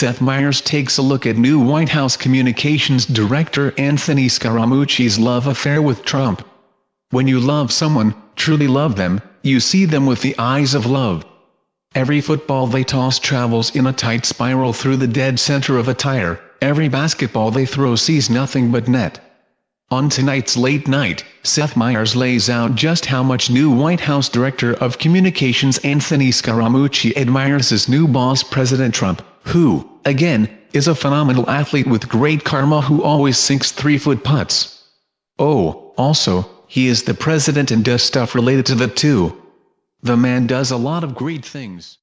Seth Meyers takes a look at new White House Communications Director Anthony Scaramucci's love affair with Trump. When you love someone, truly love them, you see them with the eyes of love. Every football they toss travels in a tight spiral through the dead center of a tire, every basketball they throw sees nothing but net. On tonight's late night, Seth Meyers lays out just how much new White House Director of Communications Anthony Scaramucci admires his new boss President Trump, who, again, is a phenomenal athlete with great karma who always sinks three-foot putts. Oh, also, he is the president and does stuff related to the two. The man does a lot of great things.